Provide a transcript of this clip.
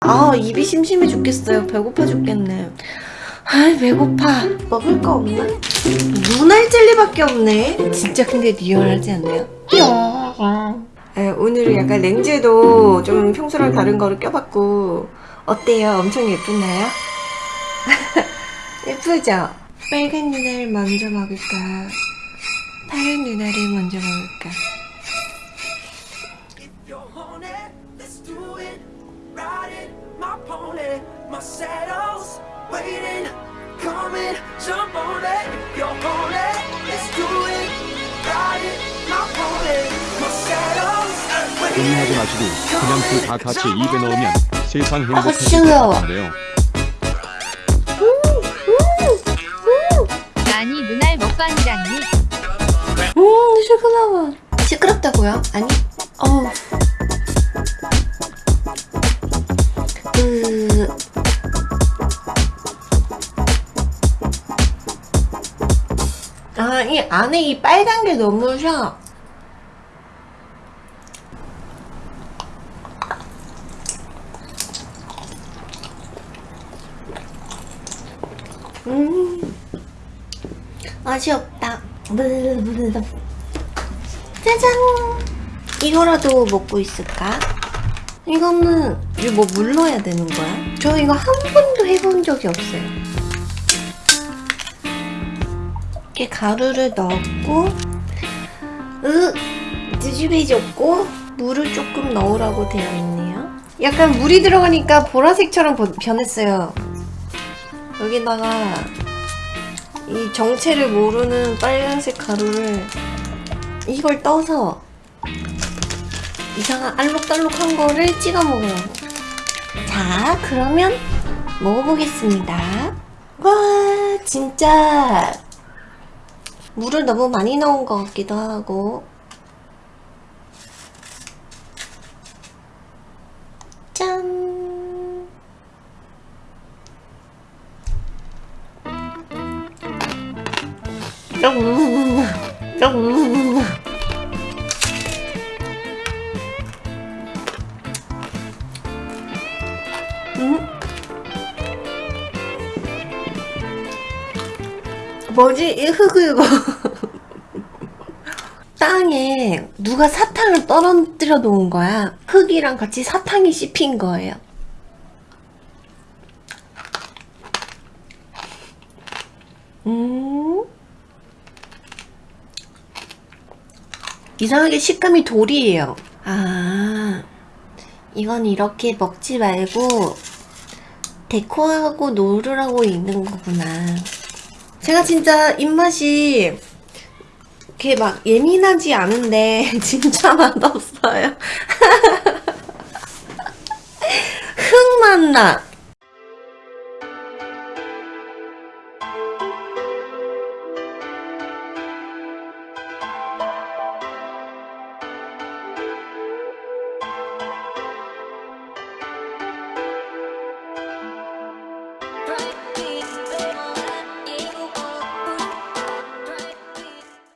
아 입이 심심해 죽겠어요 배고파 죽겠네 아이 배고파 먹을 거 없나? 눈알 젤리밖에 없네 진짜 근데 리얼하지 않나요? 네, 오늘은 약간 렌즈도 좀 평소랑 다른 거를 껴봤고 어때요? 엄청 예쁘나요? 예쁘죠? 빨간 눈알 먼저 먹을까? 파란 눈알을 먼저 먹을까? It. Riding my pony, my saddle's waiting, coming, jump on it. If you're horny, let's do it. Riding my pony, my saddle's waiting. 고민하지 마시고 그냥 그 다 같이 입에 넣으면 세상 행복해질 것. 같은데요. 아니 눈알 먹방이라니 음 시끄러워 시끄럽다고요? 아니 어 아, 이 안에 이 빨간 게 너무 셔. 음, 맛이 없다. 짜잔! 이거라도 먹고 있을까? 이거는 이거 뭐 물러야 되는 거야? 저 이거 한 번도 해본 적이 없어요. 이렇게 가루를 넣었고, 으 뒤집어졌고 물을 조금 넣으라고 되어 있네요. 약간 물이 들어가니까 보라색처럼 보- 변했어요. 여기다가 이 정체를 모르는 빨간색 가루를 이걸 떠서 이상한 알록달록한 거를 찍어 먹어요. 자, 그러면 먹어보겠습니다. 와, 진짜 물을 너무 많이 넣은 것 같기도 하고. 짠! 음, 음. 음? 뭐지? 이 흙을 이거. 땅에 누가 사탕을 떨어뜨려 놓은 거야? 흙이랑 같이 사탕이 씹힌 거예요. 음. 이상하게 식감이 돌이에요. 아 이건 이렇게 먹지 말고 데코하고 노르라고 있는 거구나. 제가 진짜 입맛이 이렇게 막 예민하지 않은데 진짜 맛없어요. 흙 맛나.